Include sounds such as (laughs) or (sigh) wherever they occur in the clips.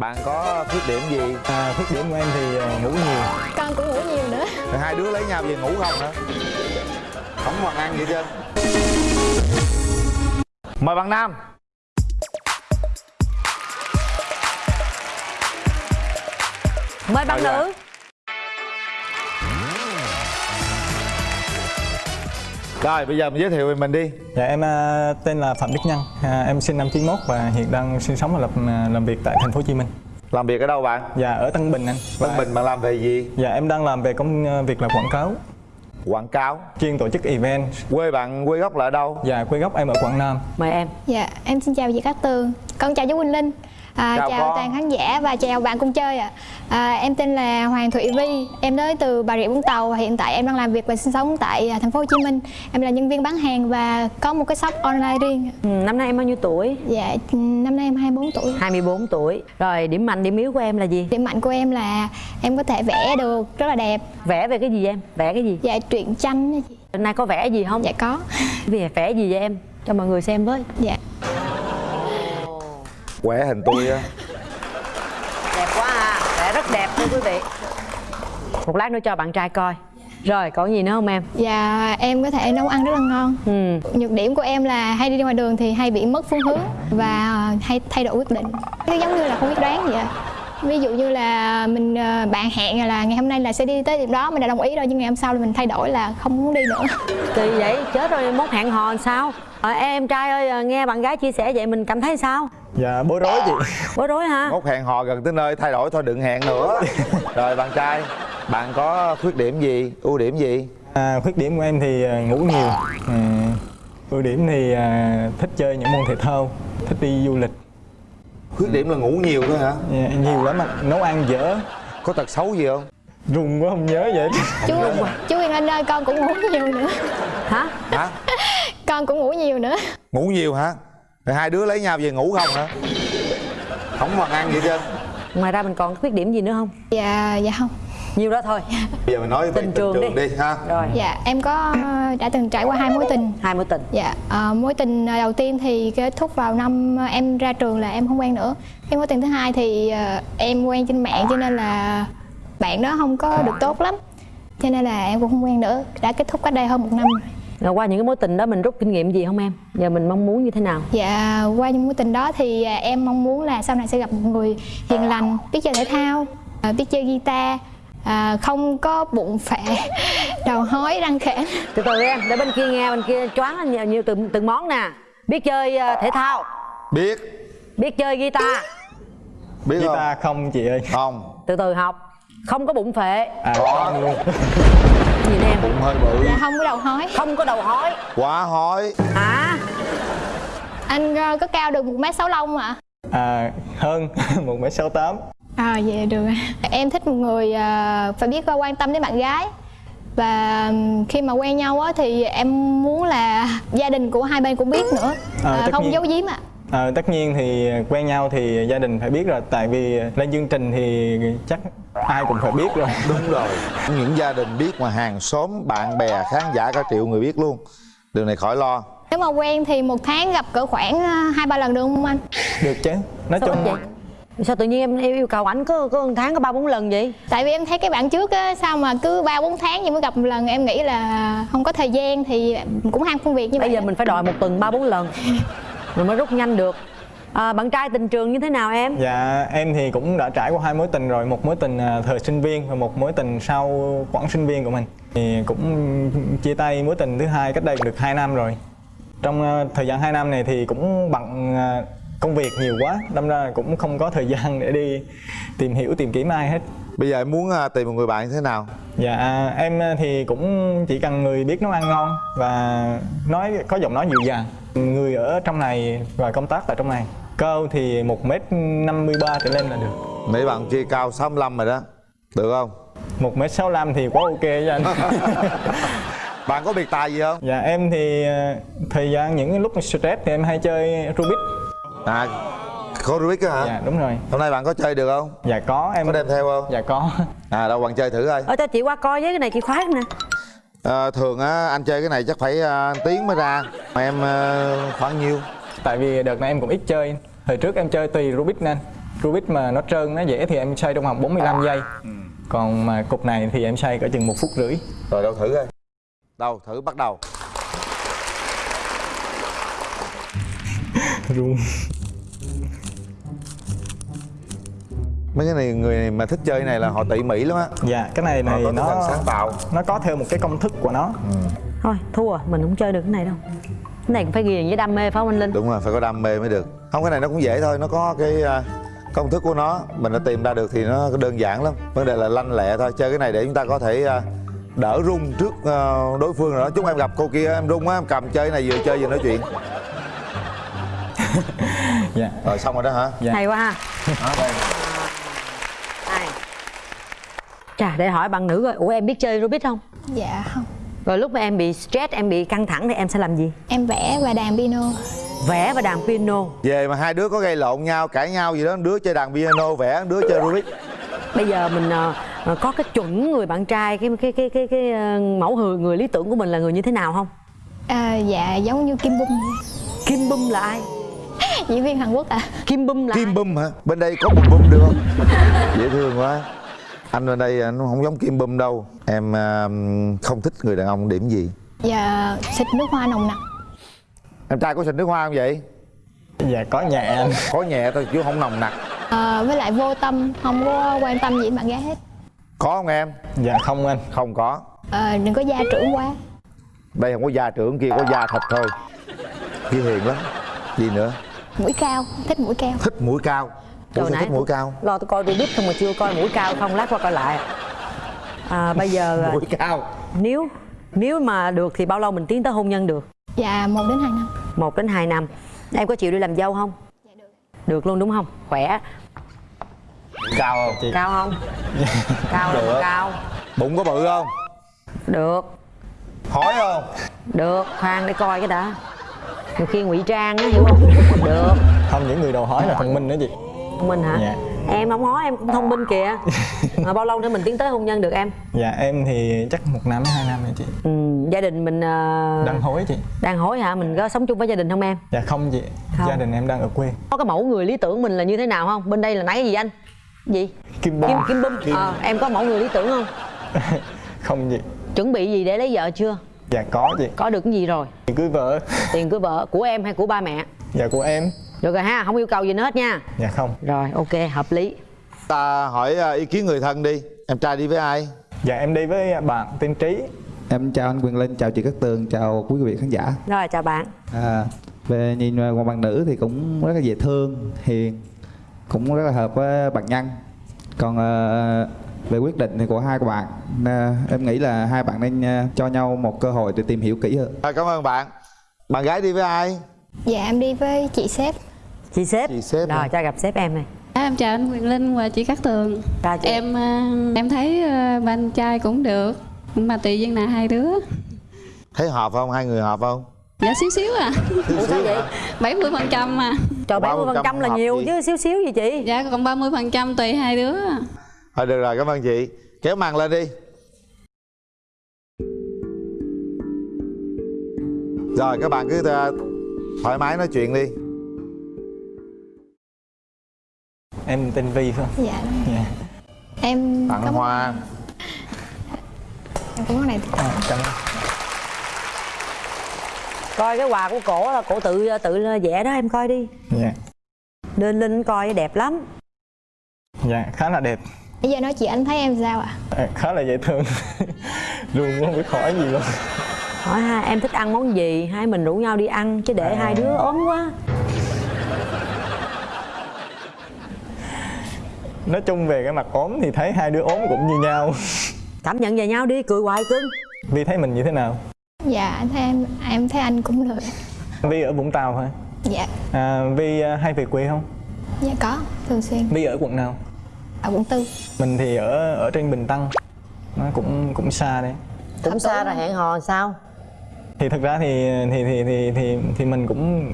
bạn có khuyết điểm gì? À, khuyết điểm của em thì à, ngủ nhiều. Con cũng ngủ nhiều nữa. Rồi hai đứa lấy nhau về ngủ không hả? Không bằng ăn gì trơn. Mời bạn nam. Mời bạn nữ rồi bây giờ mình giới thiệu về mình đi. Dạ em à, tên là Phạm Đức Nhân. À, Em sinh năm 91 và hiện đang sinh sống và làm, làm việc tại thành phố Hồ Chí Minh. Làm việc ở đâu bạn? Dạ ở Tân Bình anh. Và- Tân Bình bạn làm về gì? Dạ em đang làm về công à, việc là quảng cáo. Quảng cáo? Chuyên tổ chức event quê bạn quê gốc là ở đâu? Dạ quê gốc em ở Quảng Nam. Mời em. Dạ em xin chào chị Cát Tường. Con chào chú Quỳnh Linh à, Chào chào, con. toàn khán giả và chào bạn cùng chơi ạ. À. em tên là Hoàng Thụy Vi. Em tới từ Bà Rịa Vũng Tàu hiện tại em đang làm việc và sinh sống tại à, thành phố Hồ Chí Minh. Em là nhân viên bán hàng và có một cái shop online riêng ừ, năm nay em bao nhiêu tuổi? Dạ năm nay em 24 tuổi. 24 tuổi. Rồi điểm mạnh điểm yếu của em là gì? Điểm mạnh của em là em có thể vẽ được rất là đẹp. Vẽ về cái gì em? Vẽ cái gì? Dạ truyện tranh hôm nay có vẽ gì không? Dạ có. Về vẽ gì vậy em? Cho mọi người xem với. Dạ quẻ hình tôi á. Đẹp quá à rất đẹp thưa quý vị. Một lát nữa cho bạn trai coi. Rồi còn gì nữa không em? Dạ em có thể nấu ăn rất là ngon. Ừ. Nhược điểm của em là hay đi ngoài đường thì hay bị mất phương hướng Và ờ, hay thay đổi quyết định. Cái giống như là không biết đoán vậy. Ví dụ như là mình ờ, bạn hẹn là ngày hôm nay là sẽ đi tới điểm đó Mình đã đồng ý rồi nhưng ngày hôm sau là mình thay đổi là không muốn đi nữa. Kỳ vậy chết rồi mốt hẹn hò làm sao? À, em trai ơi à, nghe bạn gái chia sẻ vậy mình cảm thấy sao Dạ bối rối chị. Bối rối hả? Mốt hẹn hò gần tới nơi thay đổi thôi đừng hẹn nữa. Rồi bạn trai bạn có khuyết điểm gì ưu điểm gì? À, Khuyết điểm của em thì à, ngủ nhiều. À, Ưu điểm thì à, thích chơi những môn thể thao Thích đi du lịch. Khuyết điểm là ngủ nhiều thôi hả? Dạ, Nhiều lắm anh Nấu ăn dở. Có tật xấu gì không? Rùng quá không nhớ vậy. Chú chú Yên Anh ơi con cũng ngủ nhiều nữa. Hả hả? (laughs) Con cũng ngủ nhiều nữa. Ngủ nhiều hả rồi hai đứa lấy nhau về ngủ không hả không bằng ăn gì trơn ngoài ra mình còn khuyết điểm gì nữa không Dạ dạ không nhiều đó thôi bây giờ mình nói về Tình tình, trường trường, đi. đi. ha rồi Dạ em có ờ, đã từng trải qua hai mối tình hai mối tình Dạ, ờ, mối tình đầu tiên thì kết thúc vào năm em ra trường là em không quen nữa. Cái mối tình thứ hai thì ờ, em quen trên mạng cho nên là bạn đó không có được tốt lắm. Cho nên là em cũng không quen nữa. Đã kết thúc cách đây hơn một năm rồi. Rồi qua những cái mối tình đó mình rút kinh nghiệm gì không em? Giờ mình mong muốn như thế nào? Dạ, qua những mối tình đó thì à, em mong muốn là sau này sẽ gặp một người hiền lành, biết chơi thể thao, à, biết chơi guitar, à, không có bụng phệ, (laughs) đầu hói, răng khểnh. từ từ em để bên kia nghe bên kia choáng nhiều, nhiều từng từng món nè. Biết chơi ờ, thể thao. Biết. Biết chơi guitar. Biết không Guitar không? chị ơi. Không. Từ từ học. Không có bụng phệ. À có luôn (laughs) gì nè? Bụng hơi bự. Dạ, không có đầu hói. không có đầu hói. Quá hói. Hả Anh ờ, có cao được 1m65 ạ? À hơn (laughs) 1m68 À vậy được. Ạ. Em thích một người à, phải biết quan tâm đến bạn gái. Và khi mà quen nhau á thì em muốn là gia đình của hai bên cũng biết nữa. À, à, không nhiên. giấu giếm ạ. À, tất nhiên thì quen nhau thì gia đình phải biết rồi. Tại vì lên chương trình thì chắc ai cũng phải biết rồi. (laughs) Đúng rồi. Những gia đình biết mà hàng xóm bạn bè khán giả cả triệu người biết luôn. Điều này khỏi lo. Nếu mà quen thì một tháng gặp cỡ khoảng à, hai ba lần được không anh? Được chứ. Nói sao chung vậy? Sao tự nhiên em yêu yêu cầu ảnh có có một tháng có ba bốn lần vậy? Tại vì em thấy cái bạn trước á sao mà cứ ba bốn tháng nhưng mới gặp một lần em nghĩ là không có thời gian thì cũng ham công việc như vậy bây giờ mình phải đòi một tuần ba bốn lần. (laughs) Rồi mới rút nhanh được à, bạn trai tình trường như thế nào em? Dạ em thì cũng đã trải qua hai mối tình rồi. Một mối tình à, thời sinh viên và một mối tình sau quãng sinh viên của mình. Thì cũng chia tay mối tình thứ hai cách đây được 2 năm rồi. Trong à, thời gian 2 năm này thì cũng bận à, công việc nhiều quá. Đâm ra là cũng không có thời (laughs) gian để đi tìm hiểu tìm kiếm ai hết. Bây giờ em muốn tìm một người bạn như thế nào? Dạ em thì cũng chỉ cần người biết nấu ăn ngon và nói có giọng nói dịu dàng Người ở trong này và công tác tại trong này Cao thì 1m53 trở lên là được. Mấy bạn kia cao 65 rồi đó được không? 1m65 thì quá ok cho anh. (laughs) Bạn có biệt tài gì không? Dạ em thì ờ, thời gian những cái lúc stress thì em hay chơi Rubik. À có Rubik á hả? Dạ đúng rồi. Hôm nay bạn có chơi được không? Dạ có em có đem theo không? Dạ có. À đâu bạn chơi thử coi. Ở cho chị qua coi với cái này chị khoái nè. À, thường á anh chơi cái này chắc phải à, tiếng mới ra em à, khoảng nhiêu? Tại vì đợt này em cũng ít chơi. Hồi trước em chơi tùy Rubik nên. Rubik mà nó trơn nó dễ thì em xoay trong vòng 45 giây. Còn mà cục này thì em xoay cỡ chừng một phút rưỡi. Rồi đâu thử coi. Đâu thử bắt đầu. (laughs) Run. Mấy cái này người này mà thích chơi này là họ tỉ mỉ lắm á. Dạ cái này này thần nó sáng tạo. nó có theo một cái công thức của nó thôi thua mình không chơi được cái này đâu. Cái này cũng phải ghiền với đam mê phải không anh linh? Đúng rồi phải có đam mê mới được. Không cái này nó cũng dễ thôi nó có cái à, công thức của nó. Mình đã tìm ra được thì nó đơn giản lắm. Vấn đề là lanh lẹ thôi chơi cái này để chúng ta có thể à, đỡ rung trước à, đối phương rồi đó. Chúc em gặp cô kia em rung á em cầm chơi cái này vừa chơi vừa nói chuyện. (laughs) Dạ. Rồi xong rồi đó hả? Dạ. hay quá ha. Đó, đây. chà để hỏi bạn nữ rồi ủa em biết chơi rubik không? Dạ không rồi lúc mà em bị stress em bị căng thẳng thì em sẽ làm gì? Em vẽ và đàn piano. Vẽ và đàn piano. Về mà hai đứa có gây lộn nhau cãi nhau gì đó đứa chơi đàn piano vẽ đứa chơi rubik. Bây giờ mình ờ, ờ, có cái chuẩn người bạn trai cái cái cái cái cái ờ, mẫu người người lý tưởng của mình là người như thế nào không? À, dạ giống như kim bum. Kim bum là ai? (laughs) Diễn viên hàn quốc à. Kim bum là kim ai? bum hả? Bên đây có bum bum được không? (laughs) Dễ thương quá anh bên đây anh không giống kim bum đâu. Em à, không thích người đàn ông điểm gì? Dạ xịt nước hoa nồng nặc. Em trai có xịt nước hoa không vậy? Dạ có nhẹ anh có nhẹ thôi chứ không nồng nặc. À, với lại vô tâm không có quan tâm gì đến bạn gái hết. Có không em? Dạ không anh. Không có. À, đừng có gia trưởng quá. Đây không có gia trưởng kia có gia thật thôi. Kia hiền lắm. Gì nữa. Mũi cao thích mũi cao. Thích mũi cao Ủa Trời sao nãy thích mũi cao. lo tôi coi Rubik không mà chưa coi mũi cao không lát qua coi lại. À, bây giờ mũi cao. Nếu nếu mà được thì bao lâu mình tiến tới hôn nhân được? Dạ một đến hai năm. Một đến hai năm. Em có chịu đi làm dâu không? Dạ được. Được luôn đúng không? Khỏe. Cao không? Chị. Cao không? (laughs) Cao Được. cao. Bụng có bự không? Được. Hỏi không? Được khoan để coi cái đã. Nhiều khi ngụy trang á hiểu không? Được. Không những người đầu hỏi là thông minh nữa chị thông minh hả? Dạ. em không nói em cũng thông minh kìa. (laughs) Mà bao lâu nữa mình tiến tới hôn nhân được em? Dạ em thì chắc một năm hai năm rồi chị. Ừ, gia đình mình ờ, đang hối chị. đang hối hả? Mình có sống chung với gia đình không em? Dạ không chị. Không. gia đình em đang ở quê. Có cái mẫu người lý tưởng mình là như thế nào không? Bên đây là nãy cái gì anh? Gì? Kim bum kim kim bum Ờ, em có mẫu người lý tưởng không? (laughs) Không chị. Chuẩn bị gì để lấy vợ chưa? Dạ có chị. Có được cái gì rồi? Chị cưới vợ. Tiền cưới vợ của em hay của ba mẹ? Dạ của em được rồi ha không yêu cầu gì nữa hết nha. Dạ không. Rồi ok hợp lý. Ta hỏi à, ý kiến người thân đi. Em trai đi với ai? Dạ em đi với bạn tên trí. Em chào anh Quyền Linh, chào chị Cát Tường, chào quý vị khán giả. Rồi chào bạn. À, Về nhìn qua bạn nữ thì cũng rất là dễ thương, hiền Cũng rất là hợp với bạn nhân. Còn à, về quyết định thì của hai của bạn à, Em nghĩ là hai bạn nên cho nhau một cơ hội để tìm hiểu kỹ hơn. À, cảm ơn bạn. Bạn gái đi với ai? Dạ em đi với chị sếp chị sếp. Chị sếp rồi cho gặp sếp em này À, em chào anh Quyền Linh và chị Cát Tường. Chào chị. Em à, em thấy à, ba anh trai cũng được Mà tùy duyên nào hai đứa. Thấy hợp không? Hai người hợp không? Dạ xíu xíu à. Ủa sao vậy? 70 phần trăm mà trời bảy mươi phần 30% trăm là nhiều gì? chứ xíu xíu gì chị? Dạ còn 30 phần trăm tùy hai đứa. Thôi được rồi cảm ơn chị. Kéo màn lên đi. Rồi các bạn cứ à, thoải mái nói chuyện đi em tên Vi phải không? Dạ đúng rồi. dạ. Em tặng có hoa. Em có món này. À, cảm ơn coi cái quà của cổ là cổ tự tự vẽ đó em coi đi. Dạ. Lên lên coi đẹp lắm. Dạ khá là đẹp. Bây giờ nói chị anh thấy em sao ạ? À, khá là dễ thương. (laughs) Luôn không biết hỏi gì luôn. Hỏi ha em thích ăn món gì? Hai mình rủ nhau đi ăn chứ để hai đứa ốm quá nói chung về cái mặt ốm thì thấy hai đứa ốm cũng như nhau. (laughs) Cảm nhận về nhau đi cười hoài cưng. Vi thấy mình như thế nào? Dạ anh thấy em em thấy anh cũng được Vi ở Vũng Tàu thôi dạ. À, Vi à, hay về quê không? Dạ có thường xuyên. Vi ở quận nào? Ở quận tư. Mình thì ở ở trên Bình Tân. Nó cũng cũng xa đấy. Cũng xa rồi hẹn hò sao? Thì thực ra thì thì thì thì thì thì mình cũng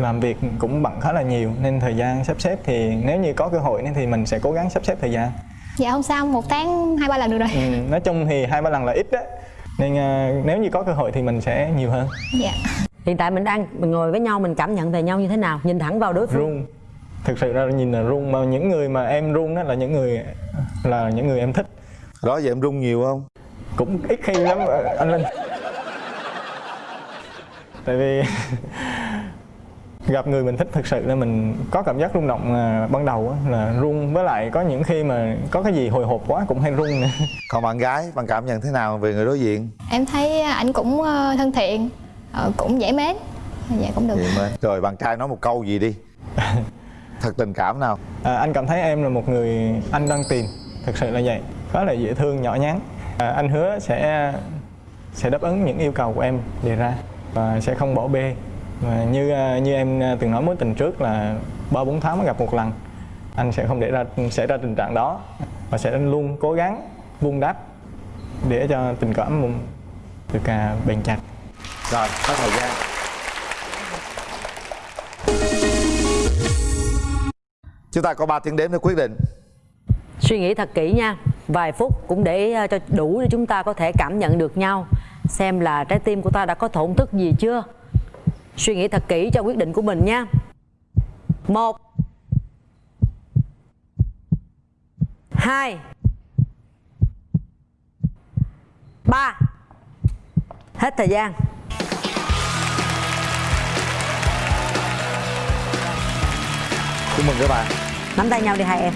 làm việc cũng bận khá là nhiều nên thời gian sắp xếp thì nếu như có cơ hội thì mình sẽ cố gắng sắp xếp thời gian. Dạ không sao một tháng hai ba lần được rồi. Ừ, nói chung thì hai ba lần là ít đấy nên à, nếu như có cơ hội thì mình sẽ nhiều hơn. Dạ. Hiện tại mình đang mình ngồi với nhau mình cảm nhận về nhau như thế nào? Nhìn thẳng vào đối phương. Run. Thực sự ra nhìn là run mà những người mà em run đó là những người là những người em thích. Đó giờ em rung nhiều không? Cũng ít khi lắm anh Linh. Tại vì (laughs) gặp người mình thích thực sự là mình có cảm giác rung động à, ban đầu á, là run. Với lại có những khi mà có cái gì hồi hộp quá cũng hay run nữa. (laughs) Còn bạn gái bạn cảm nhận thế nào về người đối diện? Em thấy ảnh cũng ờ, thân thiện ờ, cũng dễ mến. Dạ cũng được. Rồi bạn trai nói một câu gì đi. (laughs) Thật tình cảm nào? À, anh cảm thấy em là một người anh đang tìm. Thực sự là vậy. Khá là dễ thương nhỏ nhắn. À, anh hứa sẽ sẽ đáp ứng những yêu cầu của em đề ra và sẽ không bỏ bê và như à, như em từng nói mối tình trước là ba bốn tháng mới gặp một lần. Anh sẽ không để ra xảy ra tình trạng đó và sẽ luôn cố gắng vun đắp để cho tình cảm mình được à, bền chặt. Rồi hết thời gian. Chúng ta có 3 tiếng đếm để quyết định. Suy nghĩ thật kỹ nha. Vài phút cũng để cho đủ để chúng ta có thể cảm nhận được nhau xem là trái tim của ta đã có thổn thức gì chưa suy nghĩ thật kỹ cho quyết định của mình nha. Một. Hai. Ba. Hết thời gian. Chúc mừng các bạn. Nắm tay nhau đi hai em.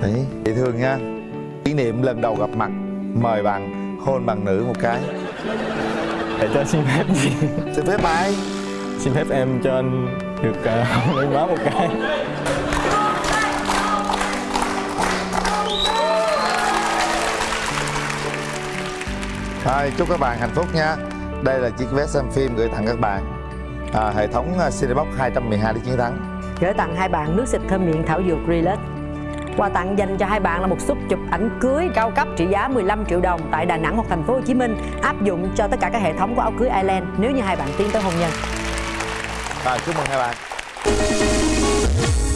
Đấy dễ thương nha. Kỷ niệm lần đầu gặp mặt mời bạn hôn bằng nữ một cái để cho xin phép gì xin phép ai xin phép em cho anh được (laughs) uh, lên má một cái. Rồi, chúc các bạn hạnh phúc nha. Đây là chiếc vé xem phim gửi tặng các bạn. À, Hệ thống à, Cinebox 212 để chiến thắng. Gửi tặng hai bạn nước xịt thơm miệng thảo dược Relax. Quà tặng dành cho hai bạn là một suất chụp ảnh cưới cao cấp trị giá 15 triệu đồng tại Đà Nẵng hoặc thành phố Hồ Chí Minh, áp dụng cho tất cả các hệ thống của áo cưới Island nếu như hai bạn tiến tới hôn nhân. Rồi, chúc mừng hai bạn